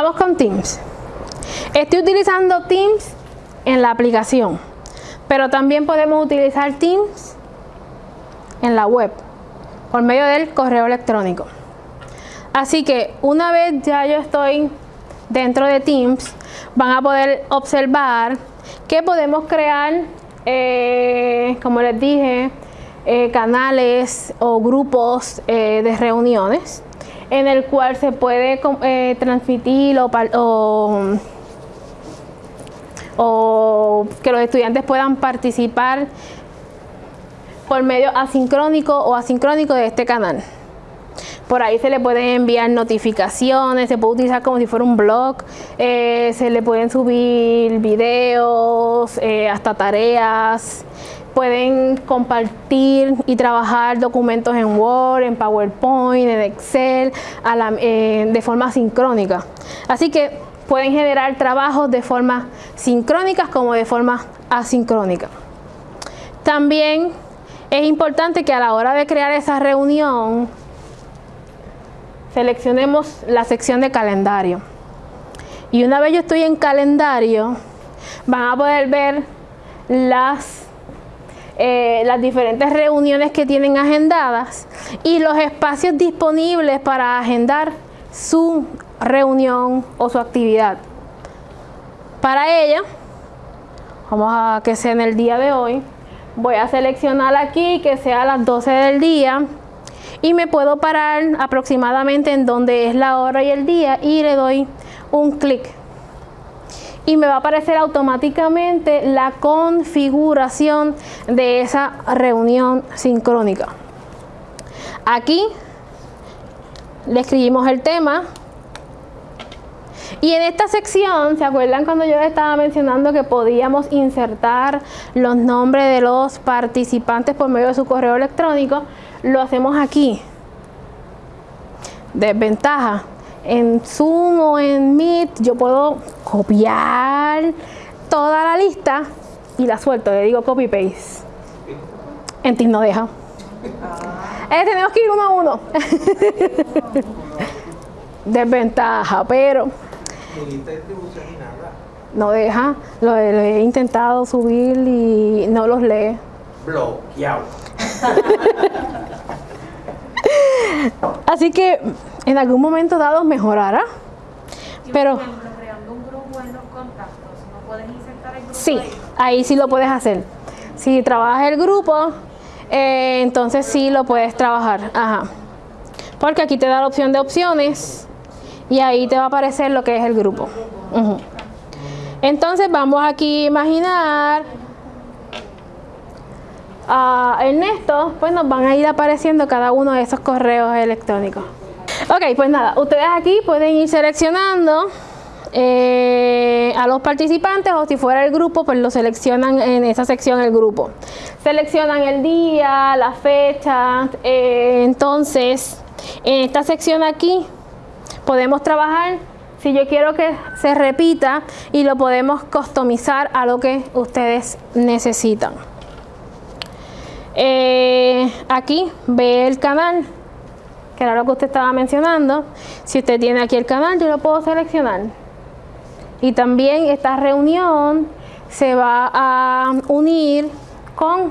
Vamos con Teams. Estoy utilizando Teams en la aplicación, pero también podemos utilizar Teams en la web por medio del correo electrónico. Así que una vez ya yo estoy dentro de Teams, van a poder observar que podemos crear, eh, como les dije, eh, canales o grupos eh, de reuniones en el cual se puede transmitir o, o que los estudiantes puedan participar por medio asincrónico o asincrónico de este canal. Por ahí se le pueden enviar notificaciones, se puede utilizar como si fuera un blog, eh, se le pueden subir videos, eh, hasta tareas, pueden compartir y trabajar documentos en Word, en PowerPoint, en Excel, eh, de forma sincrónica. Así que pueden generar trabajos de forma sincrónicas como de forma asincrónica. También es importante que a la hora de crear esa reunión seleccionemos la sección de calendario. Y una vez yo estoy en calendario, van a poder ver las, eh, las diferentes reuniones que tienen agendadas y los espacios disponibles para agendar su reunión o su actividad. Para ella, vamos a que sea en el día de hoy, voy a seleccionar aquí que sea a las 12 del día y me puedo parar aproximadamente en donde es la hora y el día y le doy un clic y me va a aparecer automáticamente la configuración de esa reunión sincrónica aquí le escribimos el tema y en esta sección, ¿se acuerdan cuando yo les estaba mencionando que podíamos insertar los nombres de los participantes por medio de su correo electrónico? Lo hacemos aquí. Desventaja. En Zoom o en Meet yo puedo copiar toda la lista y la suelto, le digo copy paste. En Teams no deja. Eh, tenemos que ir uno a uno. Desventaja, pero no deja, lo, he intentado subir y no los lee. Bloqueado. Así que en algún momento dado mejorará. Pero Sí, ahí sí lo puedes hacer. Si trabajas el grupo, eh, entonces sí lo puedes trabajar. Ajá. Porque aquí te da la opción de opciones y ahí te va a aparecer lo que es el grupo. Entonces vamos aquí a imaginar a Ernesto, pues nos van a ir apareciendo cada uno de esos correos electrónicos. Ok, pues nada, ustedes aquí pueden ir seleccionando eh, a los participantes o si fuera el grupo, pues lo seleccionan en esa sección el grupo. Seleccionan el día, la fecha, eh, entonces en esta sección aquí podemos trabajar si yo quiero que se repita y lo podemos customizar a lo que ustedes necesitan. Eh, aquí ve el canal, que era lo que usted estaba mencionando. Si usted tiene aquí el canal, yo lo puedo seleccionar. Y también esta reunión se va a unir con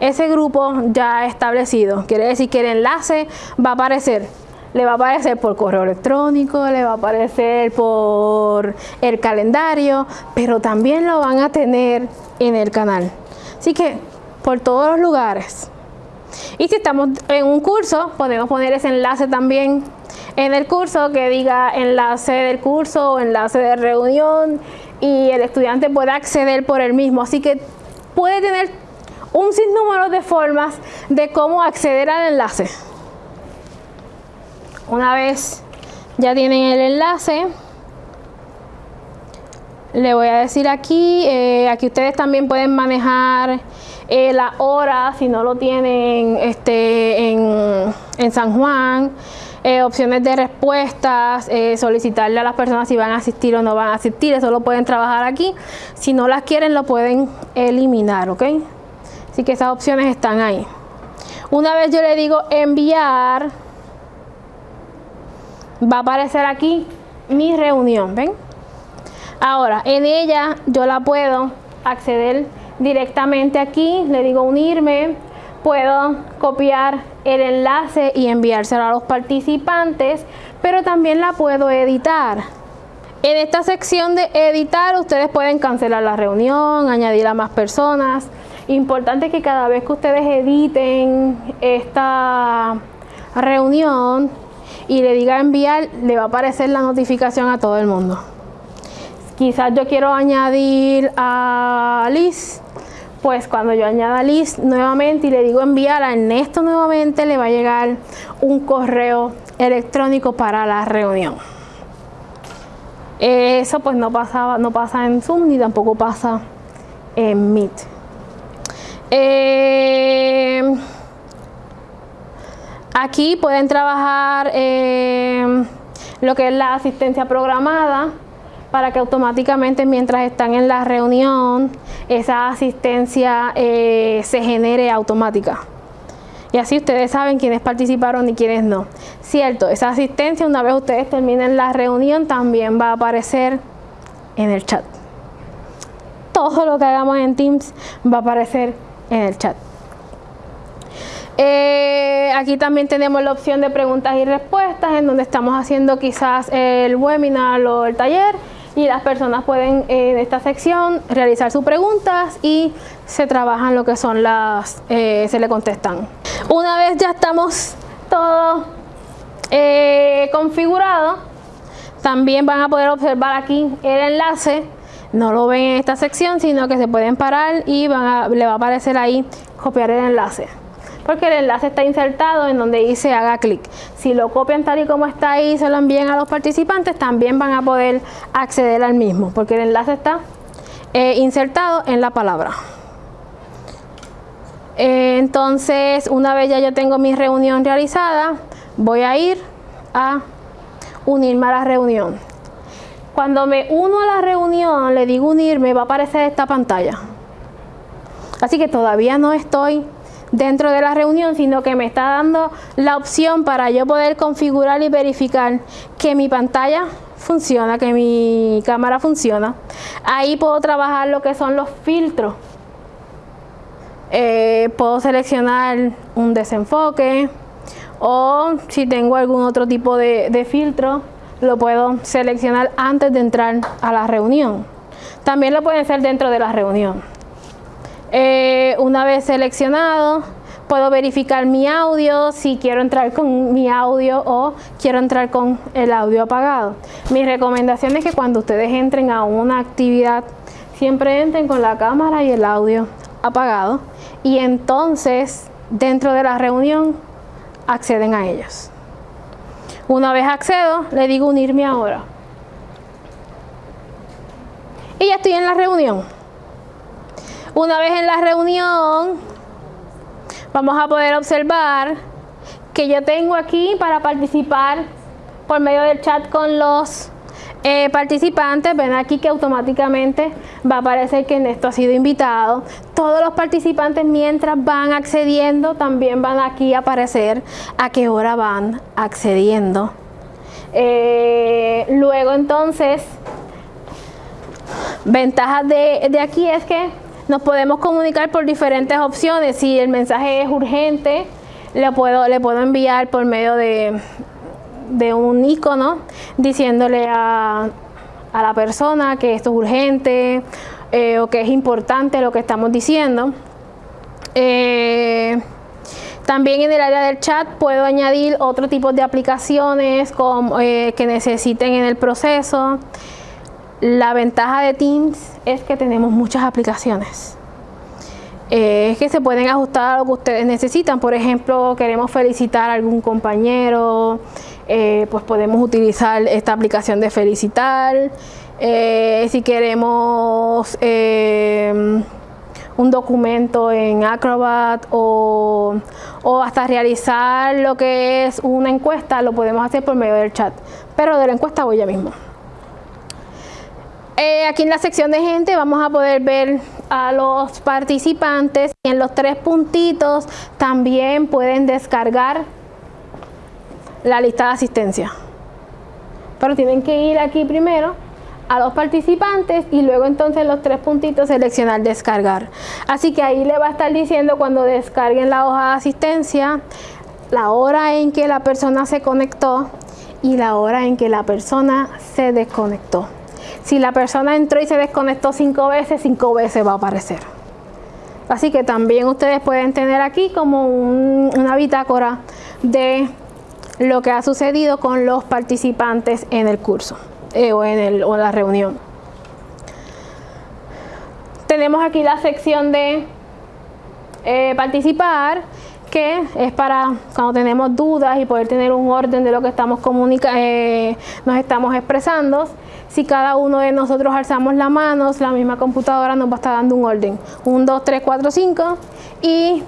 ese grupo ya establecido. Quiere decir que el enlace va a aparecer le va a aparecer por correo electrónico, le va a aparecer por el calendario, pero también lo van a tener en el canal. Así que por todos los lugares. Y si estamos en un curso, podemos poner ese enlace también en el curso que diga enlace del curso o enlace de reunión y el estudiante puede acceder por el mismo. Así que puede tener un sinnúmero de formas de cómo acceder al enlace. Una vez ya tienen el enlace, le voy a decir aquí, eh, aquí ustedes también pueden manejar eh, la hora si no lo tienen este, en, San Juan, eh, opciones de respuestas, solicitarle a las personas si van a asistir o no van a asistir, eso lo pueden trabajar aquí. Si no las quieren lo pueden eliminar, ¿ok? Así que esas opciones están ahí. Una vez yo le digo enviar, va a aparecer aquí mi reunión, ¿ven? Ahora, en ella yo la puedo acceder directamente aquí, le digo unirme, puedo copiar el enlace y enviárselo a los participantes, pero también la puedo editar. En esta sección de editar ustedes pueden cancelar la reunión, añadir a más personas. Importante que cada vez que ustedes editen esta reunión y le diga enviar, le va a aparecer la notificación a todo el mundo. Quizás yo quiero añadir a Liz, pues cuando yo añada Liz nuevamente y le digo enviar a Ernesto nuevamente, le va a llegar un correo electrónico para la reunión. Eso pues no, pasaba, no pasa en Zoom ni tampoco pasa en Meet. Eh, aquí pueden trabajar eh, lo que es la asistencia programada para que automáticamente mientras están en la reunión esa asistencia eh, se genere automática. Y así ustedes saben quiénes participaron y quiénes no. Cierto, esa asistencia una vez ustedes terminen la reunión también va a aparecer en el chat. Todo lo que hagamos en Teams va a aparecer en el chat. Eh, aquí también tenemos la opción de preguntas y respuestas en donde estamos haciendo quizás el webinar o el taller y las personas pueden en esta sección realizar sus preguntas y se trabajan lo que son las, eh, se le contestan. Una vez ya estamos todo eh, configurado, también van a poder observar aquí el enlace, no lo ven en esta sección, sino que se pueden parar y van le va a aparecer ahí copiar el enlace porque el enlace está insertado en donde dice haga clic. Si lo copian tal y como está ahí y se lo envían a los participantes, también van a poder acceder al mismo, porque el enlace está eh, insertado en la palabra. Entonces, una vez ya yo tengo mi reunión realizada, voy a ir a unirme a la reunión. Cuando me uno a la reunión, le digo unirme, va a aparecer esta pantalla. Así que todavía no estoy dentro de la reunión, sino que me está dando la opción para yo poder configurar y verificar que mi pantalla funciona, que mi cámara funciona. Ahí puedo trabajar lo que son los filtros. Eh, puedo seleccionar un desenfoque o si tengo algún otro tipo de, de filtro, lo puedo seleccionar antes de entrar a la reunión. También lo pueden hacer dentro de la reunión. Eh, una vez seleccionado, puedo verificar mi audio, si quiero entrar con mi audio o quiero entrar con el audio apagado. Mi recomendación es que cuando ustedes entren a una actividad, siempre entren con la cámara y el audio apagado y entonces dentro de la reunión acceden a ellos. Una vez accedo, le digo unirme ahora. Y ya estoy en la reunión. Una vez en la reunión, vamos a poder observar que yo tengo aquí para participar por medio del chat con los eh, participantes, ven aquí que automáticamente va a aparecer que Ernesto ha sido invitado. Todos los participantes mientras van accediendo también van aquí a aparecer a qué hora van accediendo. Eh, luego entonces, ventajas de, de aquí es que nos podemos comunicar por diferentes opciones. Si el mensaje es urgente, le puedo, le puedo enviar por medio de, un icono diciéndole a, la persona que esto es urgente eh, o que es importante lo que estamos diciendo. Eh, también en el área del chat puedo añadir otro tipo de aplicaciones como, eh, que necesiten en el proceso. La ventaja de Teams es que tenemos muchas aplicaciones. Eh, es que se pueden ajustar a lo que ustedes necesitan. Por ejemplo, queremos felicitar a algún compañero, eh, pues podemos utilizar esta aplicación de felicitar. Eh, si queremos un documento en Acrobat o, o, hasta realizar lo que es una encuesta, lo podemos hacer por medio del chat. Pero de la encuesta voy ya mismo. Eh, aquí en la sección de gente vamos a poder ver a los participantes y en los tres puntitos también pueden descargar la lista de asistencia. Pero tienen que ir aquí primero a los participantes y luego entonces los tres puntitos seleccionar descargar. Así que ahí le va a estar diciendo cuando descarguen la hoja de asistencia, la hora en que la persona se conectó y la hora en que la persona se desconectó. Si la persona entró y se desconectó cinco veces, cinco veces va a aparecer. Así que también ustedes pueden tener aquí como una bitácora de lo que ha sucedido con los participantes en el curso eh, o, en la reunión. Tenemos aquí la sección de eh, participar es para cuando tenemos dudas y poder tener un orden de lo que estamos comunicando, eh, nos estamos expresando. Si cada uno de nosotros alzamos la mano, la misma computadora nos va a estar dando un orden. 1, 2, 3, 4, 5 y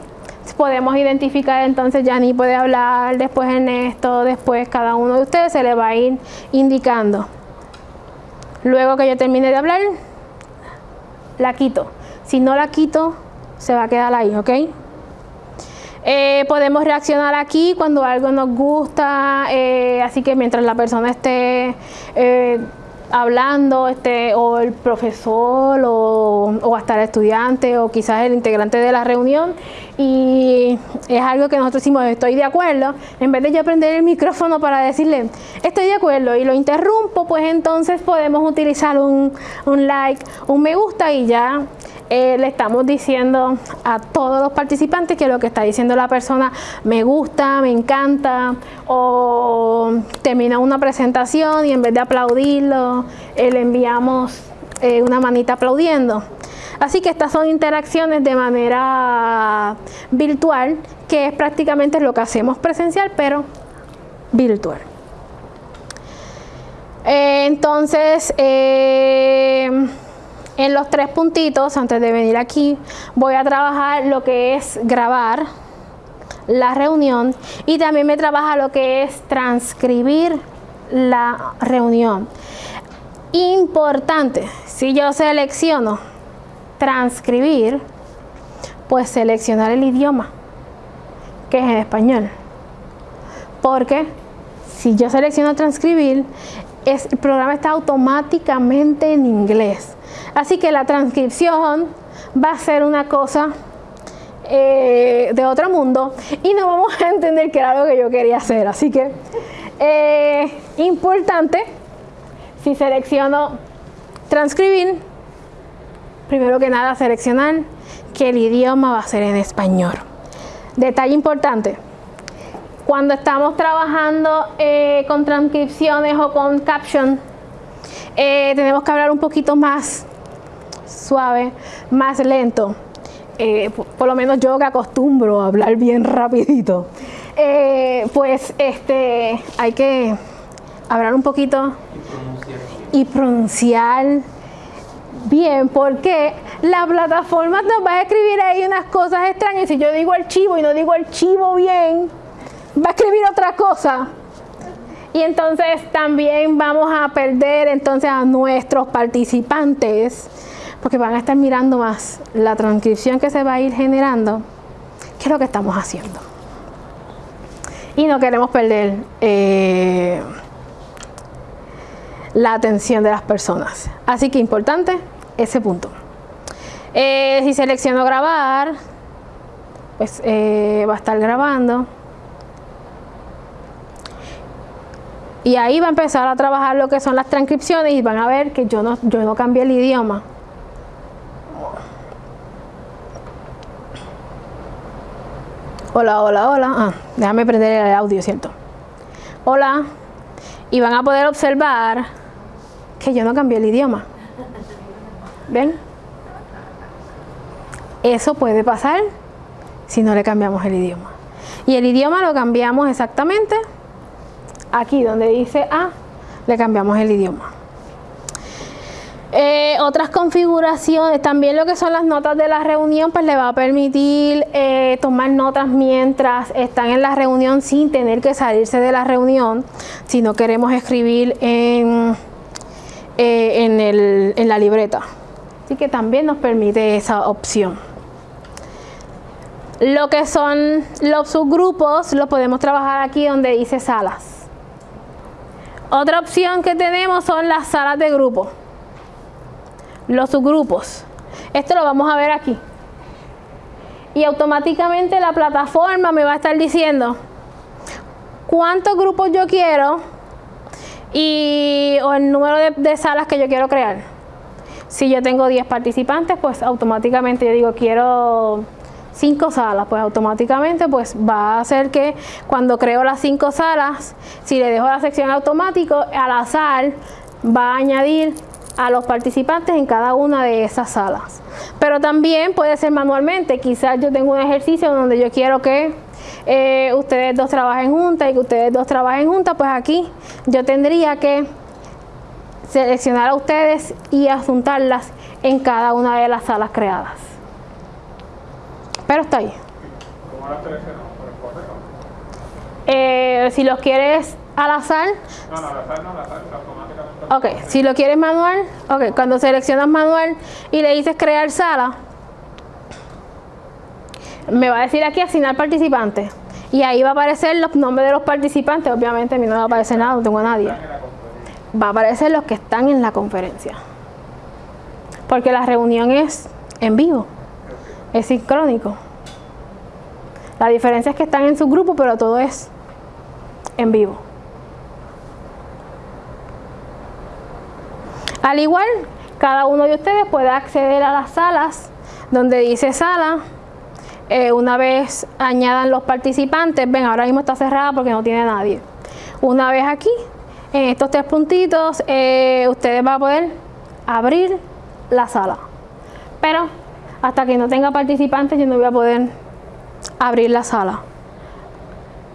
podemos identificar entonces ni puede hablar, después Ernesto, después cada uno de ustedes se le va a ir indicando. Luego que yo termine de hablar, la quito. Si no la quito, se va a quedar ahí, ¿ok? Eh, podemos reaccionar aquí cuando algo nos gusta, eh, así que mientras la persona esté eh, hablando, este, o el profesor, o, o, hasta el estudiante, o quizás el integrante de la reunión, y es algo que nosotros decimos, estoy de acuerdo, en vez de yo prender el micrófono para decirle, estoy de acuerdo, y lo interrumpo, pues entonces podemos utilizar un, un like, un me gusta, y ya eh, le estamos diciendo a todos los participantes que lo que está diciendo la persona me gusta, me encanta o termina una presentación y en vez de aplaudirlo eh, le enviamos eh, una manita aplaudiendo. Así que estas son interacciones de manera virtual que es prácticamente lo que hacemos presencial pero virtual. entonces, en los tres puntitos, antes de venir aquí, voy a trabajar lo que es grabar la reunión y también me trabaja lo que es transcribir la reunión. Importante, si yo selecciono transcribir, pues seleccionar el idioma, que es en español. Porque si yo selecciono transcribir, el programa está automáticamente en inglés. Así que la transcripción va a ser una cosa eh, de otro mundo y no vamos a entender qué era lo que yo quería hacer. Así que, eh, importante, si selecciono transcribir, primero que nada seleccionar que el idioma va a ser en español. Detalle importante, cuando estamos trabajando eh, con transcripciones o con caption, tenemos que hablar un poquito más suave, más lento. Eh, por, lo menos yo que acostumbro a hablar bien rapidito, eh, pues este, hay que hablar un poquito y pronunciar bien, porque la plataforma nos va a escribir ahí unas cosas extrañas. Si yo digo archivo y no digo archivo bien, va a escribir otra cosa. Y entonces también vamos a perder entonces a nuestros participantes porque van a estar mirando más la transcripción que se va a ir generando que lo que estamos haciendo. Y no queremos perder eh, la atención de las personas. Así que importante ese punto. Eh, si selecciono grabar, pues eh, va a estar grabando. Y ahí va a empezar a trabajar lo que son las transcripciones y van a ver que yo no, yo no cambié el idioma. Hola, hola, hola. Ah, déjame prender el audio, ¿cierto? Hola. Y van a poder observar que yo no cambié el idioma. ¿Ven? Eso puede pasar si no le cambiamos el idioma. Y el idioma lo cambiamos exactamente aquí donde dice A, le cambiamos el idioma. Eh, otras configuraciones, también lo que son las notas de la reunión, pues le va a permitir eh, tomar notas mientras están en la reunión sin tener que salirse de la reunión, si no queremos escribir en, eh, en la libreta. Así que también nos permite esa opción. Lo que son los subgrupos, lo podemos trabajar aquí donde dice salas. Otra opción que tenemos son las salas de grupo, los subgrupos. Esto lo vamos a ver aquí. Y automáticamente la plataforma me va a estar diciendo cuántos grupos yo quiero y o el número de, de salas que yo quiero crear. Si yo tengo 10 participantes, pues automáticamente yo digo quiero cinco salas, pues automáticamente pues va a hacer que cuando creo las cinco salas, si le dejo la sección automático, al azar va a añadir a los participantes en cada una de esas salas. Pero también puede ser manualmente, quizás yo tengo un ejercicio donde yo quiero que eh, ustedes dos trabajen juntas y que ustedes dos trabajen juntas, pues aquí yo tendría que seleccionar a ustedes y asuntarlas en cada una de las salas creadas. Pero está ahí. ¿Cómo la seleccionamos? ¿Por el correo? Eh, si los quieres al azar. Ok, si lo quieres manual, ok, cuando seleccionas manual y le dices crear sala, me va a decir aquí asignar participantes. Y ahí va a aparecer los nombres de los participantes. Obviamente a mí no me va a aparecer nada, no tengo a nadie. Va a aparecer los que están en la conferencia. Porque la reunión es en vivo es sincrónico. La diferencia es que están en su grupo, pero todo es en vivo. Al igual, cada uno de ustedes puede acceder a las salas donde dice sala. Eh, una vez añadan los participantes, ven, ahora mismo está cerrada porque no tiene nadie. Una vez aquí, en estos tres puntitos, eh, ustedes van a poder abrir la sala. Pero hasta que no tenga participantes yo no voy a poder abrir la sala.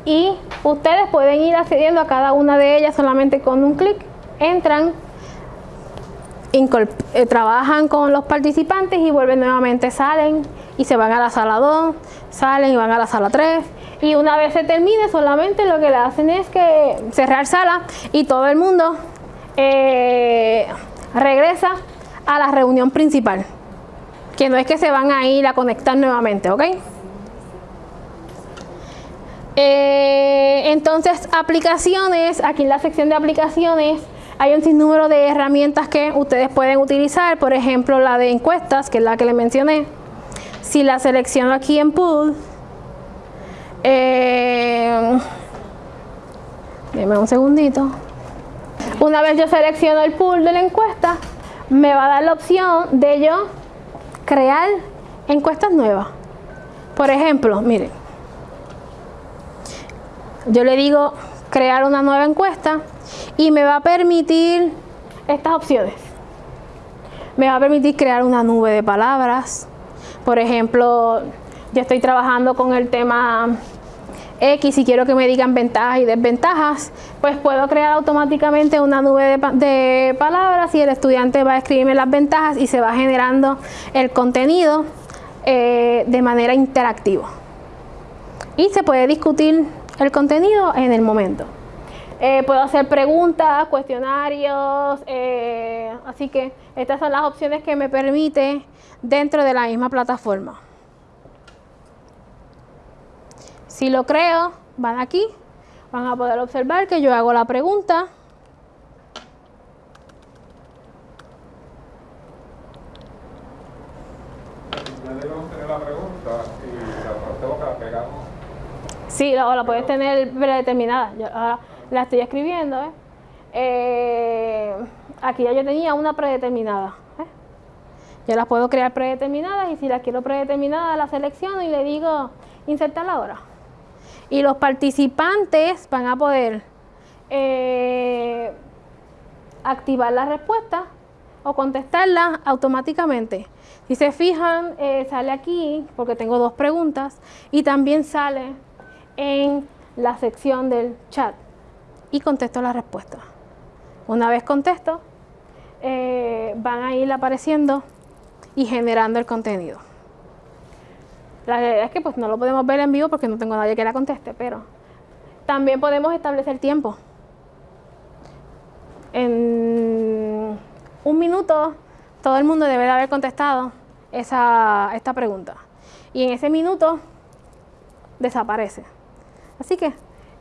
Y ustedes pueden ir accediendo a cada una de ellas solamente con un clic. Entran, eh, trabajan con los participantes y vuelven nuevamente, salen y se van a la sala 2, salen y van a la sala 3. Y una vez se termine, solamente lo que le hacen es que cerrar sala y todo el mundo eh, regresa a la reunión principal que no es que se van a ir a conectar nuevamente, ¿ok? Eh, entonces, aplicaciones, aquí en la sección de aplicaciones hay un sinnúmero de herramientas que ustedes pueden utilizar, por ejemplo la de encuestas, que es la que les mencioné. Si la selecciono aquí en Pool, eh, un segundito. Una vez yo selecciono el pool de la encuesta, me va a dar la opción de yo crear encuestas nuevas. Por ejemplo, miren, yo le digo crear una nueva encuesta y me va a permitir estas opciones. Me va a permitir crear una nube de palabras. Por ejemplo, yo estoy trabajando con el tema X y quiero que me digan ventajas y desventajas, pues puedo crear automáticamente una nube de, palabras y el estudiante va a escribirme las ventajas y se va generando el contenido eh, de manera interactiva. Y se puede discutir el contenido en el momento. Eh, puedo hacer preguntas, cuestionarios, eh, así que estas son las opciones que me permite dentro de la misma plataforma. Si lo creo, van aquí, van a poder observar que yo hago la pregunta. Ya debemos tener la pregunta y la, la pegamos. Sí, la puedes tener predeterminada. Yo ahora la estoy escribiendo. ¿eh? Eh, aquí ya yo tenía una predeterminada. ¿eh? Yo las puedo crear predeterminadas y si las quiero predeterminadas la selecciono y le digo insertar ahora y los participantes van a poder eh, activar la respuesta o contestarla automáticamente. Si se fijan, sale aquí, porque tengo dos preguntas, y también sale en la sección del chat y contesto la respuesta. Una vez contesto, eh, van a ir apareciendo y generando el contenido. La realidad es que pues no lo podemos ver en vivo porque no tengo nadie que la conteste, pero también podemos establecer tiempo. En un minuto todo el mundo debe de haber contestado esa, esta pregunta. Y en ese minuto desaparece. Así que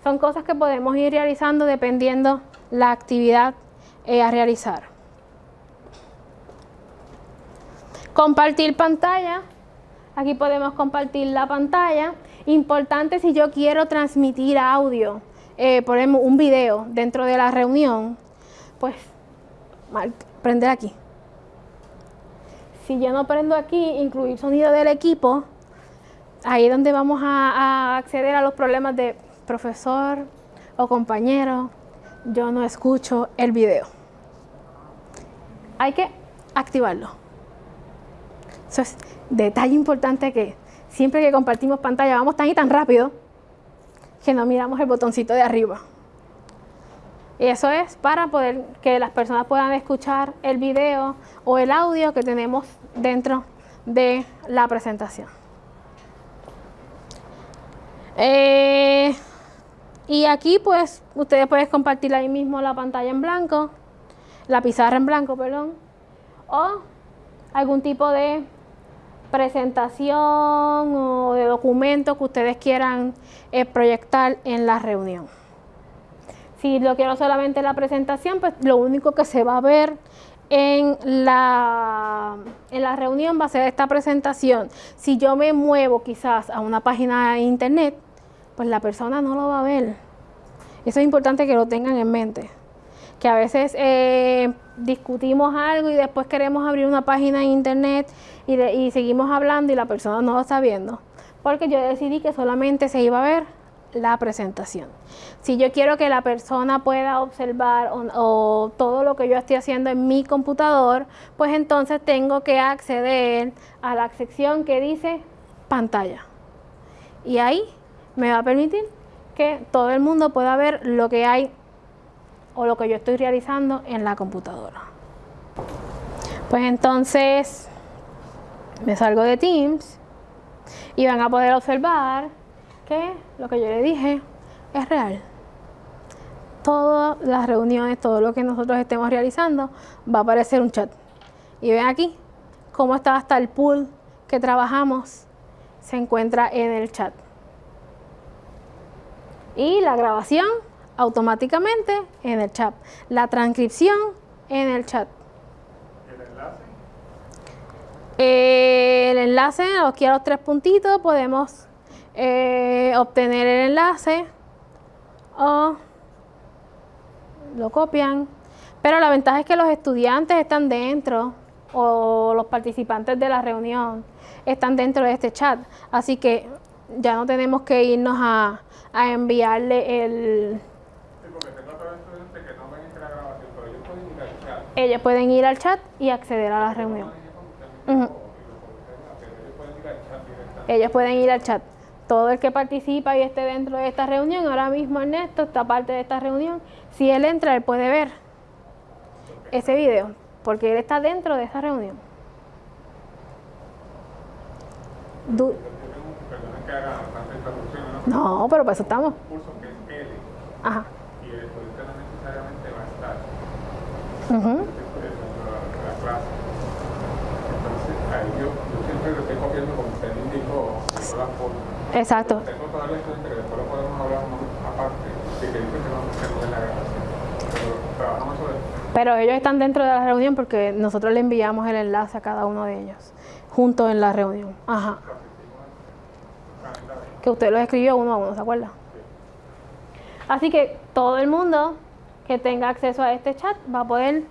son cosas que podemos ir realizando dependiendo la actividad eh, a realizar. Compartir pantalla. Aquí podemos compartir la pantalla. Importante si yo quiero transmitir audio, eh, ejemplo, un video dentro de la reunión, pues prender aquí. Si yo no prendo aquí, incluir sonido del equipo, ahí es donde vamos a acceder a los problemas de profesor o compañero, yo no escucho el video. Hay que activarlo. Eso es detalle importante que siempre que compartimos pantalla vamos tan y tan rápido que no miramos el botoncito de arriba. Y eso es para poder que las personas puedan escuchar el video o el audio que tenemos dentro de la presentación. Eh, y aquí pues ustedes pueden compartir ahí mismo la pantalla en blanco, la pizarra en blanco, perdón, o algún tipo de presentación o de documento que ustedes quieran eh, proyectar en la reunión. Si lo quiero solamente la presentación, pues lo único que se va a ver en la, en la reunión va a ser esta presentación. Si yo me muevo quizás a una página de internet, pues la persona no lo va a ver. Eso es importante que lo tengan en mente. Que a veces eh, discutimos algo y después queremos abrir una página en internet y, y seguimos hablando y la persona no lo está viendo. Porque yo decidí que solamente se iba a ver la presentación. Si yo quiero que la persona pueda observar o, todo lo que yo estoy haciendo en mi computador, pues entonces tengo que acceder a la sección que dice pantalla. Y ahí me va a permitir que todo el mundo pueda ver lo que hay o lo que yo estoy realizando en la computadora. Pues entonces me salgo de Teams y van a poder observar que lo que yo le dije es real. Todas las reuniones, todo lo que nosotros estemos realizando va a aparecer un chat. Y ven aquí cómo está hasta el pool que trabajamos se encuentra en el chat y la grabación automáticamente en el chat. La transcripción en el chat. ¿El enlace? el enlace, aquí a los tres puntitos, podemos eh, obtener el enlace o lo copian. Pero la ventaja es que los estudiantes están dentro o los participantes de la reunión están dentro de este chat. Así que ya no tenemos que irnos a, a enviarle el... Ellos pueden ir al chat y acceder a la reunión. Ellos pueden ir al chat. Todo el que participa y esté dentro de esta reunión, ahora mismo Ernesto está parte de esta reunión, si él entra, él puede ver ese video, porque él está dentro de esa reunión. No, pero para eso estamos. Un curso que es L. Ajá. Y el no necesariamente va a estar. Uh la, clase. Entonces, ahí yo, yo siempre lo estoy copiando como usted indicó, la forma. Exacto. Tengo toda la estudiante que después lo podemos hablar aparte, que dice que no se de la grabación. Pero trabajamos sobre pero ellos están dentro de la reunión porque nosotros le enviamos el enlace a cada uno de ellos, juntos en la reunión. Ajá que usted lo escribió uno a uno, ¿se acuerda? Así que todo el mundo que tenga acceso a este chat va a poder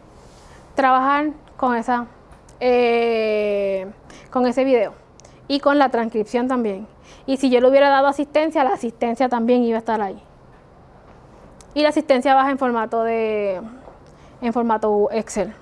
trabajar con esa eh, con ese video y con la transcripción también. Y si yo le hubiera dado asistencia, la asistencia también iba a estar ahí. Y la asistencia baja en formato de en formato Excel.